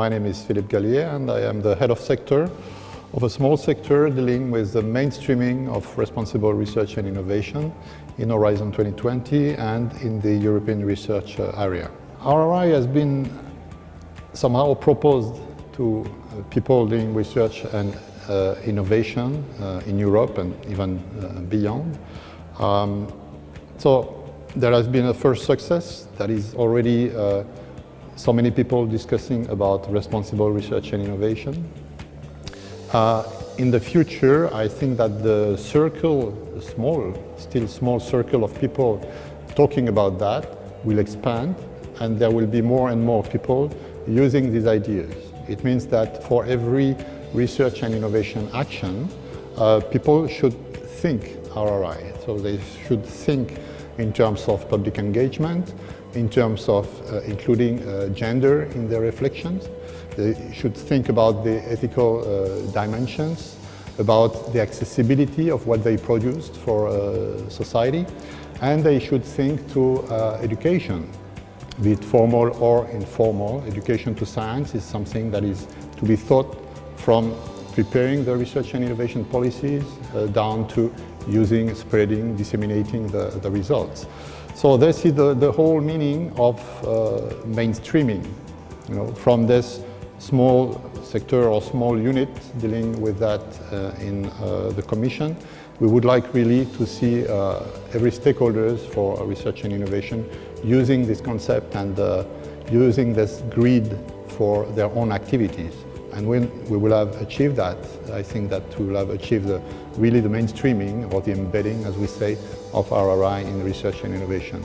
my name is Philippe Galiay and I am the head of sector of a small sector dealing with the mainstreaming of responsible research and innovation in Horizon 2020 and in the European research uh, area. RRI has been somehow proposed to uh, people doing research and uh, innovation uh, in Europe and even uh, beyond. Um, so there has been a first success that is already uh, so many people discussing about responsible research and innovation. Uh, in the future, I think that the circle, small, still small circle of people talking about that will expand and there will be more and more people using these ideas. It means that for every research and innovation action, uh, people should think RRI. So they should think in terms of public engagement, in terms of uh, including uh, gender in their reflections. They should think about the ethical uh, dimensions, about the accessibility of what they produced for uh, society, and they should think to uh, education, be it formal or informal. Education to science is something that is to be thought from preparing the research and innovation policies uh, down to using, spreading, disseminating the, the results. So this is the, the whole meaning of uh, mainstreaming, you know, from this small sector or small unit dealing with that uh, in uh, the Commission. We would like really to see uh, every stakeholders for research and innovation using this concept and uh, using this grid for their own activities. And when we will have achieved that, I think that we will have achieved the, really the mainstreaming or the embedding, as we say, of RRI in research and innovation.